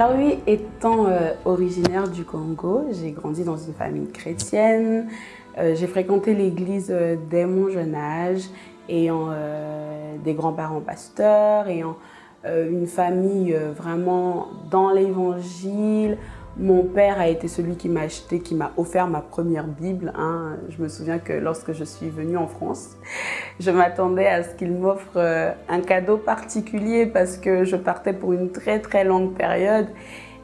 Alors oui, étant euh, originaire du Congo, j'ai grandi dans une famille chrétienne. Euh, j'ai fréquenté l'église euh, dès mon jeune âge, ayant des grands-parents pasteurs, ayant une famille vraiment dans l'évangile, mon père a été celui qui m'a acheté, qui m'a offert ma première Bible. Hein. Je me souviens que lorsque je suis venue en France, je m'attendais à ce qu'il m'offre euh, un cadeau particulier parce que je partais pour une très très longue période.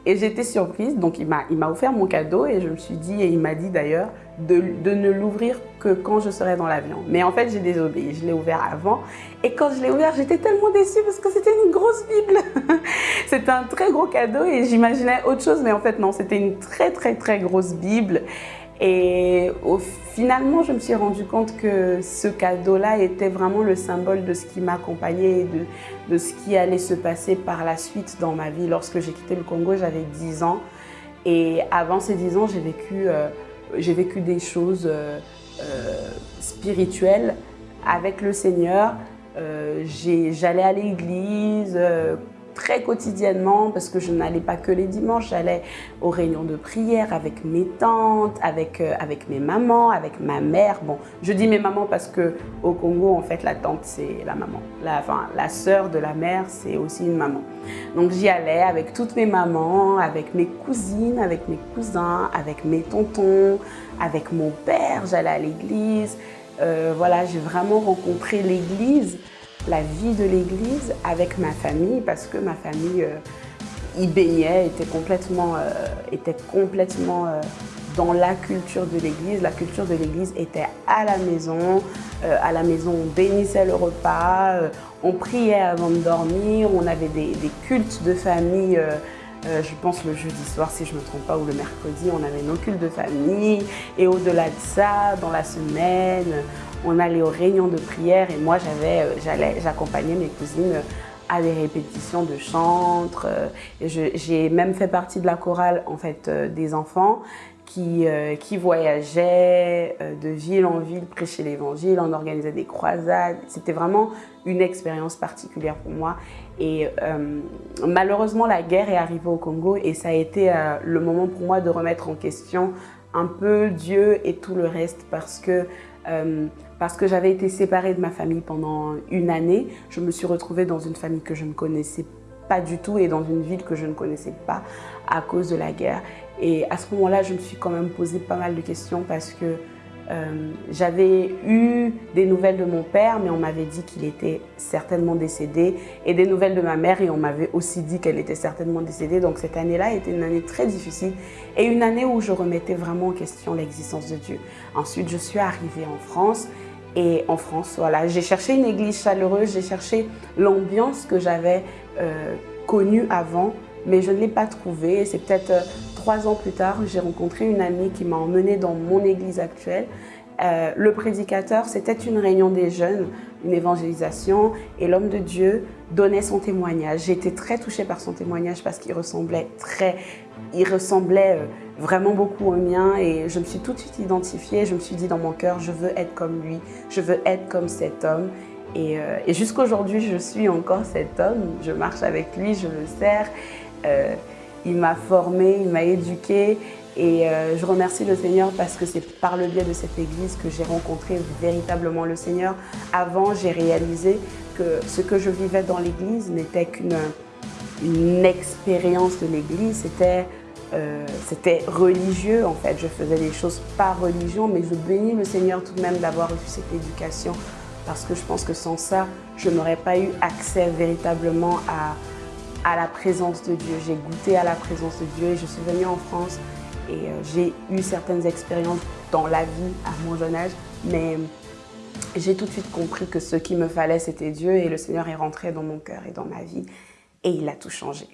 Et j'étais surprise, donc il m'a offert mon cadeau et je me suis dit, et il m'a dit d'ailleurs, de, de, ne l'ouvrir que quand je serai dans l'avion. Mais en fait, j'ai désobéi, je l'ai ouvert avant. Et quand je l'ai ouvert, j'étais tellement déçue parce que c'était une grosse Bible. c'était un très gros cadeau et j'imaginais autre chose, mais en fait non, c'était une très très très grosse Bible. Et finalement, je me suis rendu compte que ce cadeau-là était vraiment le symbole de ce qui m'accompagnait et de, de, ce qui allait se passer par la suite dans ma vie. Lorsque j'ai quitté le Congo, j'avais 10 ans. Et avant ces 10 ans, j'ai vécu, euh, vécu des choses euh, euh, spirituelles avec le Seigneur. J'allais à l'église, très quotidiennement parce que je n'allais pas que les dimanches, j'allais aux réunions de prière avec mes tantes, avec, euh, avec mes mamans, avec ma mère. Bon, je dis mes mamans parce que au Congo, en fait, la tante, c'est la maman. La, enfin, la sœur de la mère, c'est aussi une maman. Donc j'y allais avec toutes mes mamans, avec mes cousines, avec mes cousins, avec mes tontons, avec mon père, j'allais à l'église. Euh, voilà, j'ai vraiment rencontré l'église la vie de l'église avec ma famille parce que ma famille euh, y baignait, était complètement, euh, était complètement euh, dans la culture de l'église. La culture de l'église était à la maison. à la maison, on bénissait le repas, on priait avant de dormir, on avait des, des cultes de famille je pense le jeudi soir, si je ne me trompe pas, ou le mercredi, on avait nos cultes de famille. Et au-delà de ça, dans la semaine, on allait aux réunions de prière et moi euh, j'accompagnais mes cousines euh, à des répétitions de chantres. Euh, j'ai même fait partie de la chorale en fait des enfants qui, qui voyageaient de ville en ville, prêcher l'évangile, on organisait des croisades. C'était vraiment une expérience particulière pour moi. Et malheureusement, la guerre est arrivée au Congo et ça a été le moment pour moi de remettre en question un peu Dieu et tout le reste parce que euh, parce que j'avais été séparée de ma famille pendant une année. Je me suis retrouvée dans une famille que je ne connaissais pas du tout et dans une ville que je ne connaissais pas à cause de la guerre. Et à ce moment-là, je me suis quand même posé pas mal de questions parce que euh, j'avais eu des nouvelles de mon père, mais on m'avait dit qu'il était certainement décédé, et des nouvelles de ma mère, et on m'avait aussi dit qu'elle était certainement décédée. Donc cette année-là était une année très difficile, et une année où je remettais vraiment en question l'existence de Dieu. Ensuite, je suis arrivée en France, et en France, voilà, j'ai cherché une église chaleureuse, j'ai cherché l'ambiance que j'avais euh, connue avant, mais je ne l'ai pas trouvée. C'est peut-être euh, trois ans plus tard, j'ai rencontré une amie qui m'a emmenée dans mon église actuelle. Euh, le prédicateur, c'était une réunion des jeunes, une évangélisation, et l'homme de Dieu donnait son témoignage. J'ai été très touchée par son témoignage parce qu'il ressemblait très, il ressemblait euh, vraiment beaucoup au mien et je me suis tout de suite identifiée. Je me suis dit dans mon cœur, je veux être comme lui, je veux être comme cet homme. Et, euh, et jusqu'aujourd'hui, je suis encore cet homme. Je marche avec lui, je le sers. Il m'a formé, il m'a éduqué et euh, je remercie le Seigneur parce que c'est par le biais de cette église que j'ai rencontré véritablement le Seigneur. Avant, j'ai réalisé que ce que je vivais dans l'église n'était qu'une une expérience de l'église, c'était euh, c'était religieux en fait. Je faisais des choses par religion, mais je bénis le Seigneur tout de même d'avoir reçu cette éducation parce que je pense que sans ça, je n'aurais pas eu accès véritablement à, à la présence de Dieu. J'ai goûté à la présence de Dieu et je suis venue en France et euh, j'ai eu certaines expériences dans la vie à mon jeune âge, mais j'ai tout de suite compris que ce qu'il me fallait, c'était Dieu et le Seigneur est rentré dans mon cœur et dans ma vie et il a tout changé.